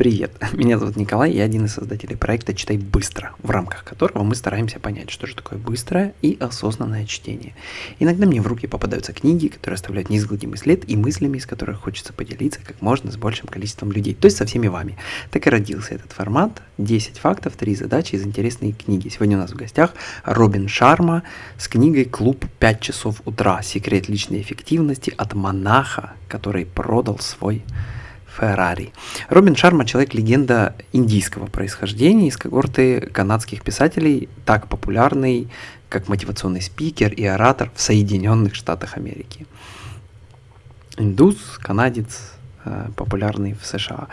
Привет, меня зовут Николай, я один из создателей проекта «Читай быстро», в рамках которого мы стараемся понять, что же такое быстрое и осознанное чтение. Иногда мне в руки попадаются книги, которые оставляют неизгладимый след и мыслями, из которых хочется поделиться как можно с большим количеством людей, то есть со всеми вами. Так и родился этот формат 10 фактов, 3 задачи из интересной книги. Сегодня у нас в гостях Робин Шарма с книгой «Клуб 5 часов утра. Секрет личной эффективности от монаха, который продал свой Феррари. Робин Шарма – человек-легенда индийского происхождения из когорты канадских писателей, так популярный, как мотивационный спикер и оратор в Соединенных Штатах Америки. Индус, канадец, э, популярный в США.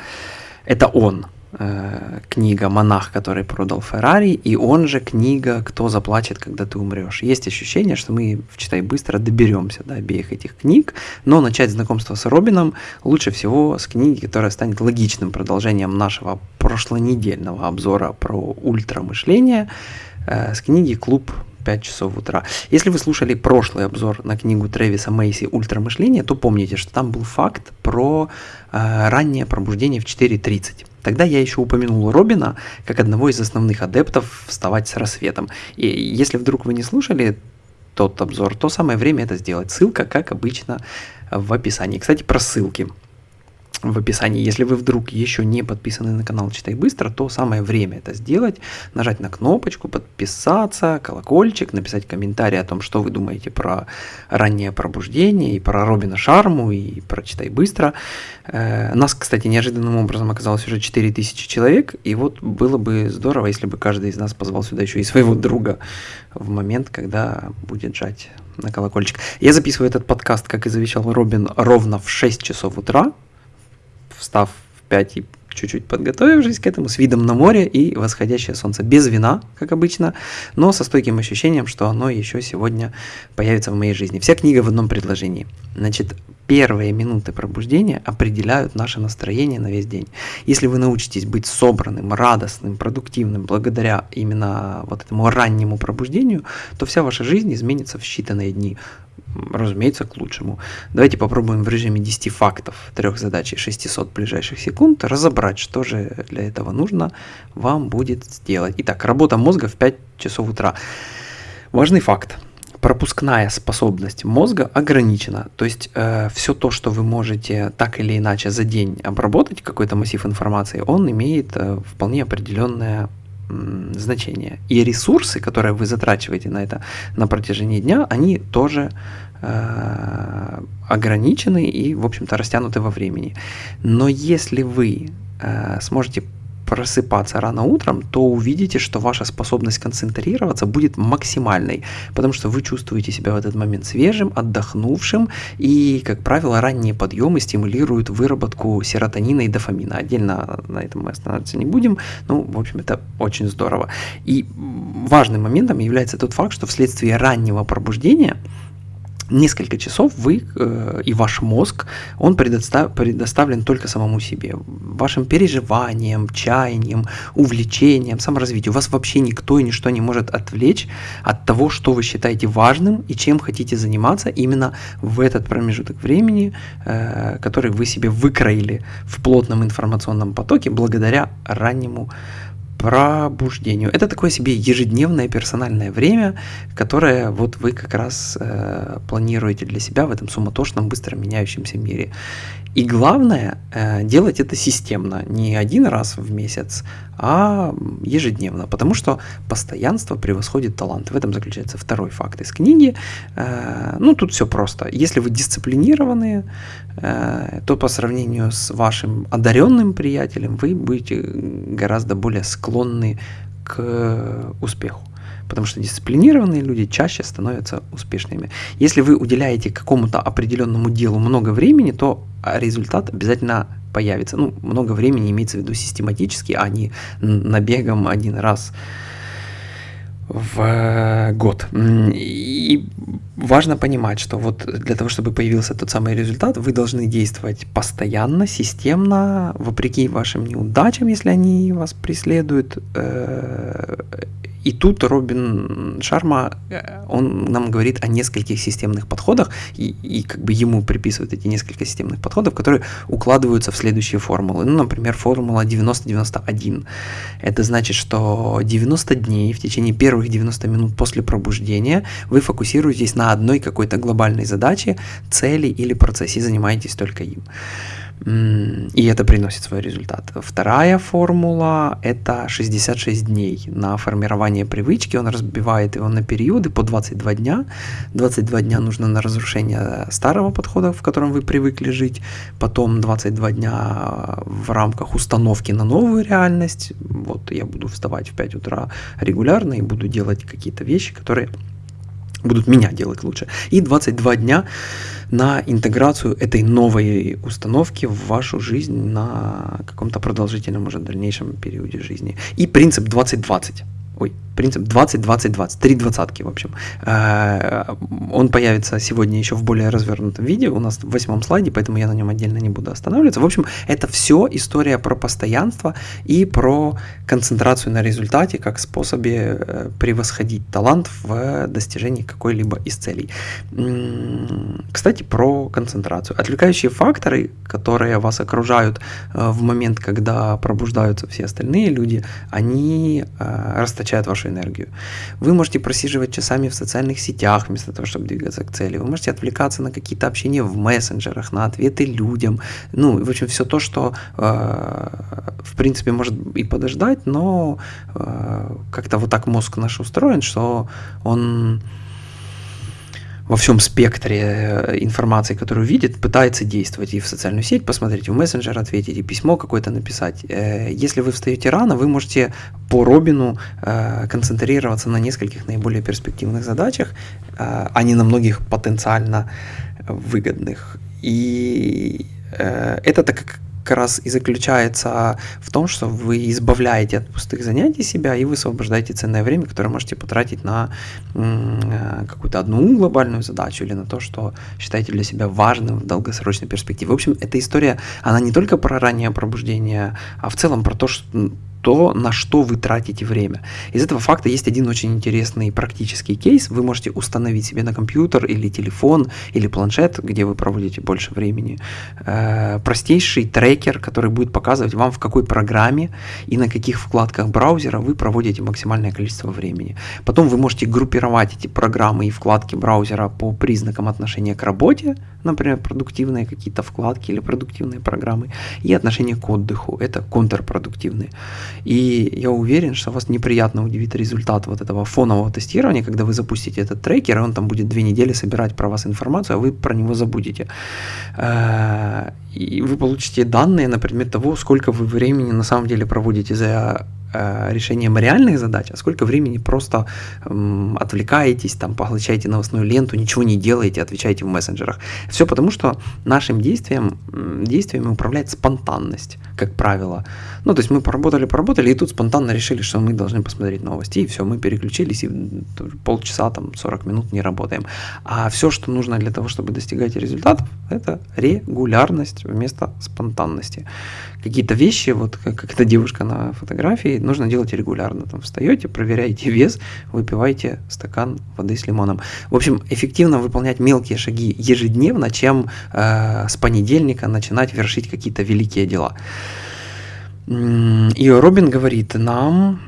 Это он – Э, книга «Монах, который продал Феррари», и он же книга «Кто заплачет, когда ты умрешь». Есть ощущение, что мы в «Читай быстро» доберемся до обеих этих книг, но начать знакомство с Робином лучше всего с книги, которая станет логичным продолжением нашего прошлонедельного обзора про ультрамышление, э, с книги «Клуб 5 часов утра. Если вы слушали прошлый обзор на книгу Трэвиса Мейси «Ультрамышление», то помните, что там был факт про э, раннее пробуждение в 4.30. Тогда я еще упомянул Робина как одного из основных адептов вставать с рассветом. И если вдруг вы не слушали тот обзор, то самое время это сделать. Ссылка, как обычно, в описании. Кстати, про ссылки в описании. Если вы вдруг еще не подписаны на канал Читай Быстро, то самое время это сделать. Нажать на кнопочку, подписаться, колокольчик, написать комментарий о том, что вы думаете про раннее пробуждение, и про Робина Шарму, и про Читай Быстро. Э, нас, кстати, неожиданным образом оказалось уже 4000 человек, и вот было бы здорово, если бы каждый из нас позвал сюда еще и своего друга в момент, когда будет жать на колокольчик. Я записываю этот подкаст, как и завещал Робин, ровно в 6 часов утра, встав в 5 и чуть-чуть подготовившись к этому, с видом на море и восходящее солнце. Без вина, как обычно, но со стойким ощущением, что оно еще сегодня появится в моей жизни. Вся книга в одном предложении. Значит, первые минуты пробуждения определяют наше настроение на весь день. Если вы научитесь быть собранным, радостным, продуктивным благодаря именно вот этому раннему пробуждению, то вся ваша жизнь изменится в считанные дни разумеется, к лучшему. Давайте попробуем в режиме 10 фактов, трех задач и 600 ближайших секунд разобрать, что же для этого нужно вам будет сделать. Итак, работа мозга в 5 часов утра. Важный факт. Пропускная способность мозга ограничена. То есть э, все то, что вы можете так или иначе за день обработать, какой-то массив информации, он имеет э, вполне определенное значение. И ресурсы, которые вы затрачиваете на это на протяжении дня, они тоже э, ограничены и, в общем-то, растянуты во времени. Но если вы э, сможете просыпаться рано утром, то увидите, что ваша способность концентрироваться будет максимальной, потому что вы чувствуете себя в этот момент свежим, отдохнувшим, и, как правило, ранние подъемы стимулируют выработку серотонина и дофамина. Отдельно на этом мы останавливаться не будем, ну, в общем, это очень здорово. И важным моментом является тот факт, что вследствие раннего пробуждения – несколько часов вы э, и ваш мозг, он предостав, предоставлен только самому себе, вашим переживаниям, чаяниям, увлечениям, саморазвитию. Вас вообще никто и ничто не может отвлечь от того, что вы считаете важным и чем хотите заниматься именно в этот промежуток времени, э, который вы себе выкроили в плотном информационном потоке благодаря раннему пробуждению. Это такое себе ежедневное персональное время, которое вот вы как раз э, планируете для себя в этом суматошном, быстро меняющемся мире. И главное, э, делать это системно, не один раз в месяц, а ежедневно, потому что постоянство превосходит талант. В этом заключается второй факт из книги. Э, ну, тут все просто. Если вы дисциплинированные, э, то по сравнению с вашим одаренным приятелем вы будете гораздо более склонны к успеху потому что дисциплинированные люди чаще становятся успешными. Если вы уделяете какому-то определенному делу много времени, то результат обязательно появится. Ну, много времени имеется в виду систематически, а не набегом один раз в э, год. И важно понимать, что вот для того, чтобы появился тот самый результат, вы должны действовать постоянно, системно, вопреки вашим неудачам, если они вас преследуют, э, и тут Робин Шарма, э, он нам говорит о нескольких системных подходах, и, и как бы ему приписывают эти несколько системных подходов, которые укладываются в следующие формулы. Ну, например, формула 90-91. Это значит, что 90 дней, в течение первых 90 минут после пробуждения вы фокусируетесь на одной какой-то глобальной задаче, цели или процессе, и занимаетесь только им. И это приносит свой результат. Вторая формула – это 66 дней на формирование привычки. Он разбивает его на периоды по 22 дня. 22 дня нужно на разрушение старого подхода, в котором вы привыкли жить. Потом 22 дня в рамках установки на новую реальность. Вот я буду вставать в 5 утра регулярно и буду делать какие-то вещи, которые будут меня делать лучше. И 22 дня на интеграцию этой новой установки в вашу жизнь на каком-то продолжительном уже дальнейшем периоде жизни. И принцип 2020. Ой, принцип 20-20-20, три двадцатки, в общем. Э, он появится сегодня еще в более развернутом виде, у нас в восьмом слайде, поэтому я на нем отдельно не буду останавливаться. В общем, это все история про постоянство и про концентрацию на результате как способе э, превосходить талант в достижении какой-либо из целей. Кстати, про концентрацию. Отвлекающие факторы, которые вас окружают э, в момент, когда пробуждаются все остальные люди, они расточают вашу энергию. Вы можете просиживать часами в социальных сетях вместо того, чтобы двигаться к цели. Вы можете отвлекаться на какие-то общения в мессенджерах, на ответы людям. Ну, в общем, все то, что, э, в принципе, может и подождать, но э, как-то вот так мозг наш устроен, что он во всем спектре э, информации, которую видит, пытается действовать и в социальную сеть посмотреть, и в мессенджер ответить, и письмо какое-то написать. Э, если вы встаете рано, вы можете по Робину э, концентрироваться на нескольких наиболее перспективных задачах, а не на многих потенциально выгодных. И это так как как раз и заключается в том, что вы избавляете от пустых занятий себя и высвобождаете ценное время, которое можете потратить на э, какую-то одну глобальную задачу или на то, что считаете для себя важным в долгосрочной перспективе. В общем, эта история, она не только про раннее пробуждение, а в целом про то, что то, на что вы тратите время. Из этого факта есть один очень интересный практический кейс. Вы можете установить себе на компьютер или телефон или планшет, где вы проводите больше времени, э, простейший трекер, который будет показывать вам, в какой программе и на каких вкладках браузера вы проводите максимальное количество времени. Потом вы можете группировать эти программы и вкладки браузера по признакам отношения к работе, например, продуктивные какие-то вкладки или продуктивные программы, и отношение к отдыху, это контрпродуктивные. И я уверен, что вас неприятно удивит результат вот этого фонового тестирования, когда вы запустите этот трекер, и он там будет две недели собирать про вас информацию, а вы про него забудете. Э, и вы получите данные на предмет того, сколько вы времени на самом деле проводите за решением реальных задач, а сколько времени просто эм, отвлекаетесь, там, поглощаете новостную ленту, ничего не делаете, отвечаете в мессенджерах. Все потому, что нашим действием, действиями управляет спонтанность, как правило. Ну, то есть мы поработали, поработали, и тут спонтанно решили, что мы должны посмотреть новости, и все, мы переключились, и полчаса, там, 40 минут не работаем. А все, что нужно для того, чтобы достигать результатов, это регулярность вместо спонтанности. Какие-то вещи, вот как, как эта девушка на фотографии, нужно делать регулярно. Там встаете, проверяете вес, выпиваете стакан воды с лимоном. В общем, эффективно выполнять мелкие шаги ежедневно, чем э, с понедельника начинать вершить какие-то великие дела. И Робин говорит нам,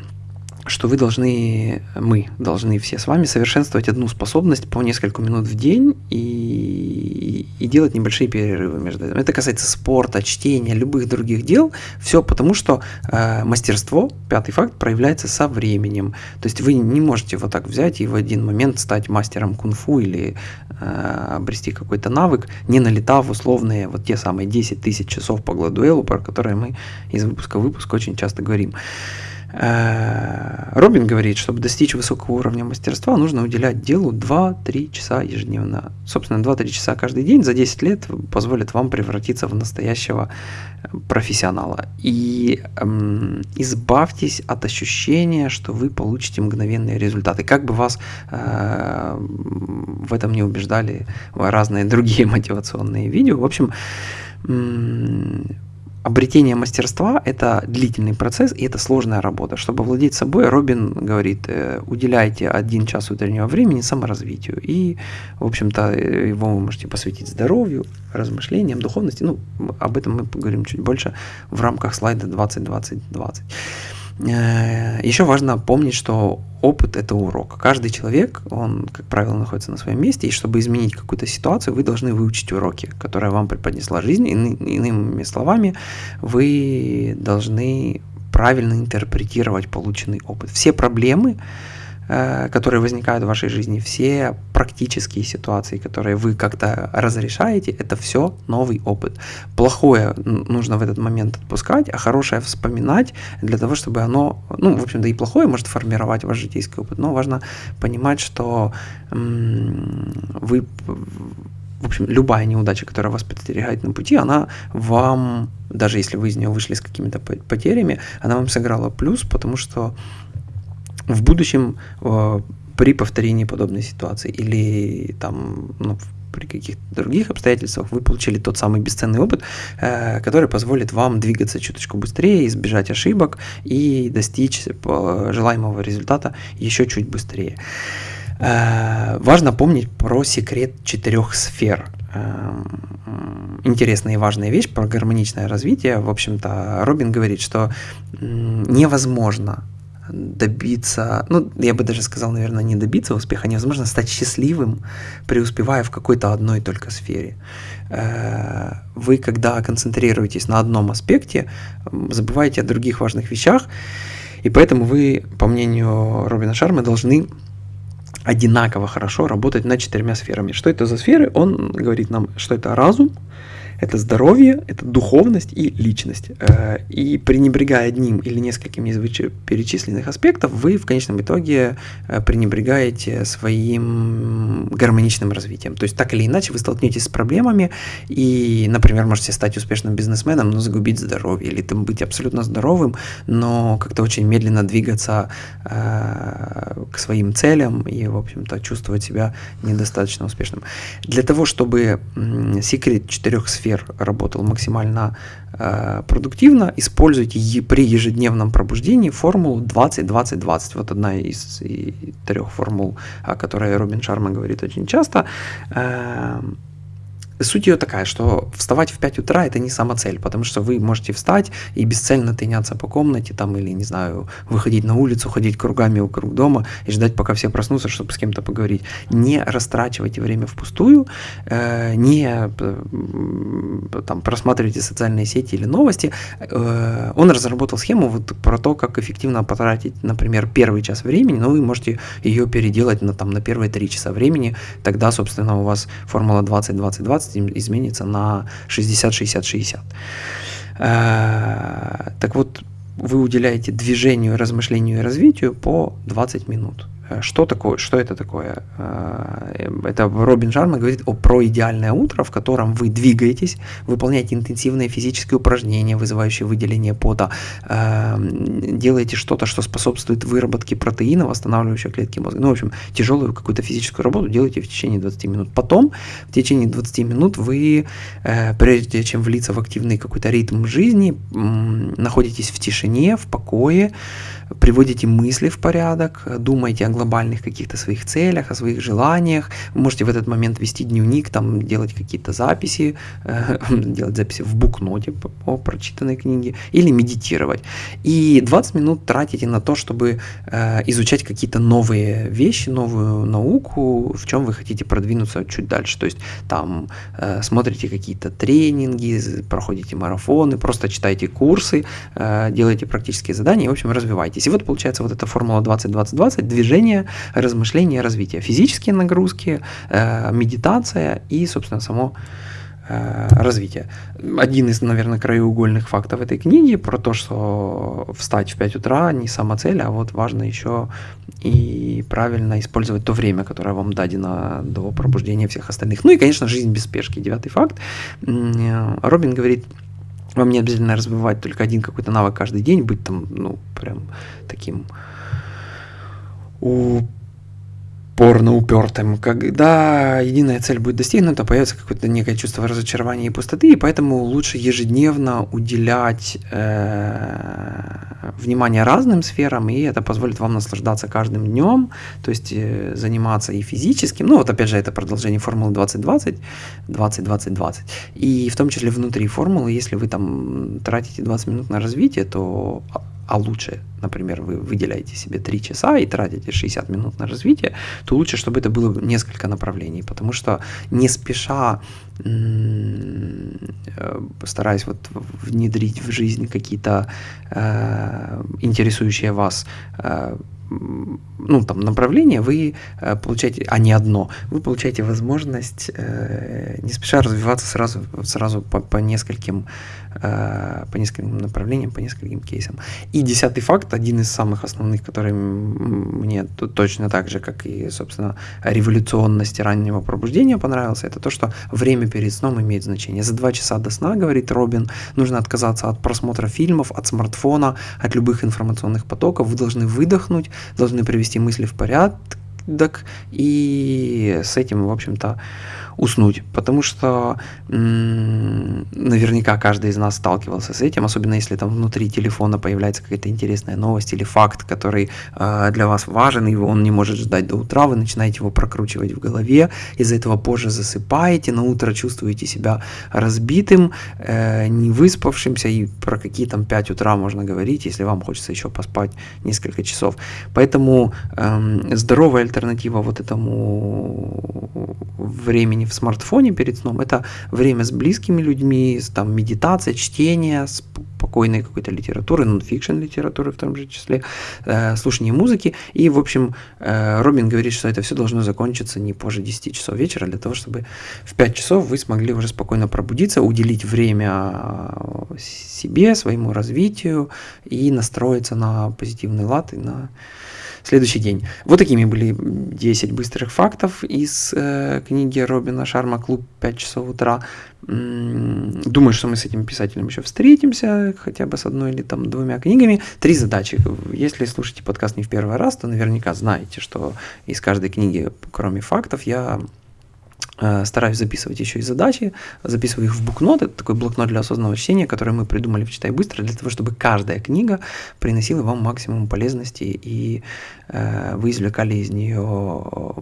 что вы должны, мы должны все с вами совершенствовать одну способность по несколько минут в день и, и делать небольшие перерывы между этим. Это касается спорта, чтения, любых других дел. Все потому, что э, мастерство, пятый факт, проявляется со временем. То есть вы не можете вот так взять и в один момент стать мастером кунг-фу или э, обрести какой-то навык, не налетав условные вот те самые 10 тысяч часов по Гладуэлу, про которые мы из выпуска в выпуск очень часто говорим. Э, Робин говорит, чтобы достичь высокого уровня мастерства, нужно уделять делу 2-3 часа ежедневно. Собственно, 2-3 часа каждый день за 10 лет позволит вам превратиться в настоящего э, профессионала. И эм, избавьтесь от ощущения, что вы получите мгновенные результаты. Как бы вас э, в этом не убеждали разные другие мотивационные видео. В общем, обретение мастерства – это длительный процесс, и это сложная работа. Чтобы владеть собой, Робин говорит, э, уделяйте один час утреннего времени саморазвитию. И, в общем-то, его вы можете посвятить здоровью, размышлениям, духовности. Ну, об этом мы поговорим чуть больше в рамках слайда 20-20-20. Э, Еще важно помнить, что опыт – это урок. Каждый человек, он, как правило, находится на своем месте, и чтобы изменить какую-то ситуацию, вы должны выучить уроки, которые вам преподнесла жизнь. Иными словами, вы должны правильно интерпретировать полученный опыт. Все проблемы, которые возникают в вашей жизни, все практические ситуации, которые вы как-то разрешаете, это все новый опыт. Плохое нужно в этот момент отпускать, а хорошее вспоминать для того, чтобы оно, ну, в общем-то, и плохое может формировать ваш житейский опыт, но важно понимать, что вы в общем, любая неудача, которая вас подстерегает на пути, она вам, даже если вы из нее вышли с какими-то потерями, она вам сыграла плюс, потому что в будущем э, при повторении подобной ситуации или там ну, при каких-то других обстоятельствах вы получили тот самый бесценный опыт, э, который позволит вам двигаться чуточку быстрее, избежать ошибок и достичь э, желаемого результата еще чуть быстрее. Важно помнить про секрет четырех сфер. Интересная и важная вещь про гармоничное развитие. В общем-то, Робин говорит, что невозможно добиться, ну, я бы даже сказал, наверное, не добиться успеха, невозможно стать счастливым, преуспевая в какой-то одной только сфере. Э, вы, когда концентрируетесь на одном аспекте, забываете о других важных вещах, и поэтому вы, по мнению Робина Шарма, должны одинаково хорошо работать над четырьмя сферами. Что это за сферы? Он говорит нам, что это разум, это здоровье, это духовность и личность. Э, и пренебрегая одним или несколькими из перечисленных аспектов, вы в конечном итоге э, пренебрегаете своим гармоничным развитием. То есть так или иначе вы столкнетесь с проблемами и, например, можете стать успешным бизнесменом, но загубить здоровье, или там быть абсолютно здоровым, но как-то очень медленно двигаться э, к своим целям и, в общем-то, чувствовать себя недостаточно успешным. Для того, чтобы секрет четырех сфер сфер работал максимально э, продуктивно, используйте е- при ежедневном пробуждении формулу 20-20-20. Вот одна из трех формул, о которой Робин Шарма говорит очень часто. Э, Суть ее такая, что вставать в 5 утра это не сама цель, потому что вы можете встать и бесцельно тыняться по комнате там или, не знаю, выходить на улицу, ходить кругами вокруг дома и ждать, пока все проснутся, чтобы с кем-то поговорить. Не растрачивайте время впустую, э, не э, там, просматривайте социальные сети или новости. Э, он разработал схему вот про то, как эффективно потратить, например, первый час времени, но вы можете ее переделать на, там, на первые три часа времени, тогда, собственно, у вас формула 20-20-20 15 изменится на 60-60-60. Э, так вот, вы уделяете движению, размышлению и развитию по 20 минут. Э, что такое, что это такое? Э, это Робин Шарма говорит о про идеальное утро, в котором вы двигаетесь, выполняете интенсивные физические упражнения, вызывающие выделение пота, э, делаете что-то, что способствует выработке протеина, восстанавливающих клетки мозга. Ну, в общем, тяжелую какую-то физическую работу делаете в течение 20 минут. Потом, в течение 20 минут вы, прежде чем влиться в активный какой-то ритм жизни, находитесь в тишине, в покое, приводите мысли в порядок, думаете о глобальных каких-то своих целях, о своих желаниях. Вы можете в этот момент вести дневник, там делать какие-то записи, э, делать записи в букноте по, прочитанной книге или медитировать. И 20 минут тратите на то, чтобы э, изучать какие-то новые вещи, новую науку, в чем вы хотите продвинуться чуть дальше. То есть там э, смотрите какие-то тренинги, проходите марафоны, просто читайте курсы, делаете практические задания в общем, развивайтесь. И вот получается вот эта формула 20-20-20, движение движение, размышление, развитие. Физические нагрузки, э, медитация и, собственно, само э, развитие. Один из, наверное, краеугольных фактов этой книги про то, что встать в 5 утра не сама цель, а вот важно еще и правильно использовать то время, которое вам дадено до пробуждения всех остальных. Ну и, конечно, жизнь без спешки. Девятый факт. Робин говорит, вам не обязательно развивать только один какой-то навык каждый день, быть там, ну, прям таким упорно упертым. Когда единая цель будет достигнута, появится какое-то некое чувство разочарования и пустоты, и поэтому лучше ежедневно уделять э, внимание разным сферам, и это позволит вам наслаждаться каждым днем, то есть э, заниматься и физическим, ну вот опять же это продолжение формулы 2020, 20-20-20, и в том числе внутри формулы, если вы там тратите 20 минут на развитие, то а лучше, например, вы выделяете себе 3 часа и тратите 60 минут на развитие, то лучше, чтобы это было несколько направлений, потому что не спеша э, стараясь вот внедрить в жизнь какие-то э, интересующие вас э, ну, там, направление, вы э, получаете, а не одно, вы получаете возможность э, не спеша развиваться сразу, сразу по, по нескольким Э, по нескольким направлениям, по нескольким кейсам. И десятый факт, один из самых основных, который мне точно так же, как и, собственно, революционность раннего пробуждения понравился, это то, что время перед сном имеет значение. За два часа до сна, говорит Робин, нужно отказаться от просмотра фильмов, от смартфона, от любых информационных потоков. Вы должны выдохнуть, должны привести мысли в порядок, и с этим, в общем-то, уснуть, потому что наверняка каждый из нас сталкивался с этим, особенно если там внутри телефона появляется какая-то интересная новость или факт, который э, для вас важен, и он не может ждать до утра, вы начинаете его прокручивать в голове, из-за этого позже засыпаете, на утро чувствуете себя разбитым, э, не выспавшимся, и про какие там 5 утра можно говорить, если вам хочется еще поспать несколько часов. Поэтому э, здоровая альтернатива вот этому времени в смартфоне перед сном, это время с близкими людьми, там медитация, чтение, спокойной какой-то литературы, нонфикшн литературы в том же числе, э, слушание музыки. И, в общем, э, Робин говорит, что это все должно закончиться не позже 10 часов вечера, для того, чтобы в 5 часов вы смогли уже спокойно пробудиться, уделить время э, себе, своему развитию и настроиться на позитивный лад и на следующий день. Вот такими были 10 быстрых фактов из э, книги Робина Шарма «Клуб 5 часов утра». Думаю, что мы с этим писателем еще встретимся, хотя бы с одной или там двумя книгами. Три задачи. Если слушаете подкаст не в первый раз, то наверняка знаете, что из каждой книги, кроме фактов, я стараюсь записывать еще и задачи, записываю их в букнот, это такой блокнот для осознанного чтения, который мы придумали в «Читай быстро», для того, чтобы каждая книга приносила вам максимум полезности, и э, вы извлекали из нее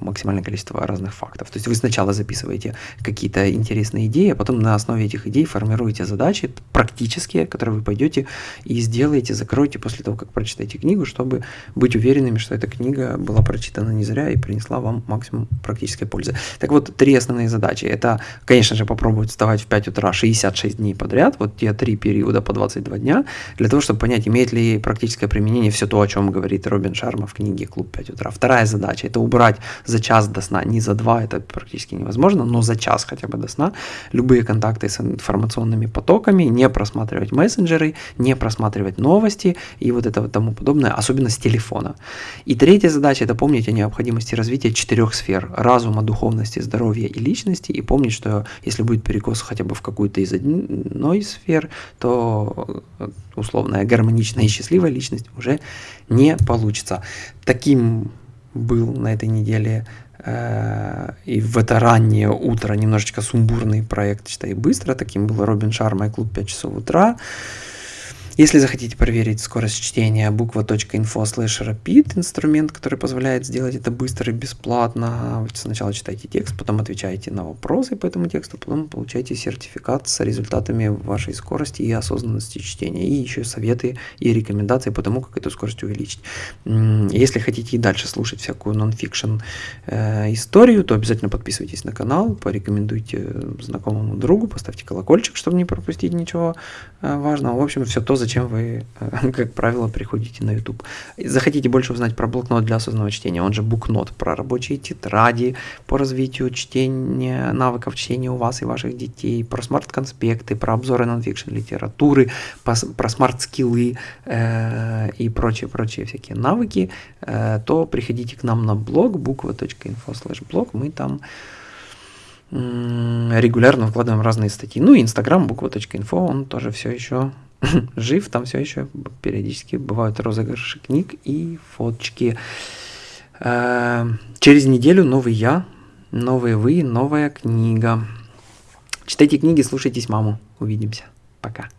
максимальное количество разных фактов. То есть вы сначала записываете какие-то интересные идеи, а потом на основе этих идей формируете задачи практические, которые вы пойдете и сделаете, закроете после того, как прочитаете книгу, чтобы быть уверенными, что эта книга была прочитана не зря и принесла вам максимум практической пользы. Так вот, три основные задачи. Это, конечно же, попробовать вставать в 5 утра 66 дней подряд, вот те три периода по 22 дня, для того, чтобы понять, имеет ли практическое применение все то, о чем говорит Робин Шарма в книге «Клуб 5 утра». Вторая задача – это убрать за час до сна, не за два, это практически невозможно, но за час хотя бы до сна любые контакты с информационными потоками, не просматривать мессенджеры, не просматривать новости и вот это вот тому подобное, особенно с телефона. И третья задача – это помнить о необходимости развития четырех сфер – разума, духовности, здоровья и личности, и помнить, что если будет перекос хотя бы в какую-то из одной сфер, то э, условная гармоничная и счастливая личность уже не получится. Таким был на этой неделе э, и в это раннее утро немножечко сумбурный проект «Читай быстро». Таким был Робин Шарма и клуб 5 часов утра. Если захотите проверить скорость чтения, буква.info slash rapid, инструмент, который позволяет сделать это быстро и бесплатно. Сначала читаете текст, потом отвечаете на вопросы по этому тексту, потом получаете сертификат с результатами вашей скорости и осознанности чтения, и еще советы и рекомендации по тому, как эту скорость увеличить. Если хотите и дальше слушать всякую нон-фикшн э, историю, то обязательно подписывайтесь на канал, порекомендуйте знакомому другу, поставьте колокольчик, чтобы не пропустить ничего э, важного. В общем, все то, за зачем вы, э, как правило, приходите на YouTube. Захотите больше узнать про блокнот для осознанного чтения, он же букнот, про рабочие тетради, по развитию чтения, навыков чтения у вас и ваших детей, про смарт-конспекты, про обзоры нонфикшн литературы, про смарт-скиллы э, и прочие-прочие всякие навыки, э, то приходите к нам на блог буква.info slash blog, мы там регулярно выкладываем разные статьи. Ну и Инстаграм буква.инфо, он тоже все еще жив, там все еще периодически бывают розыгрыши книг и фоточки. Э, через неделю новый я, новые вы, новая книга. Читайте книги, слушайтесь маму. Увидимся. Пока.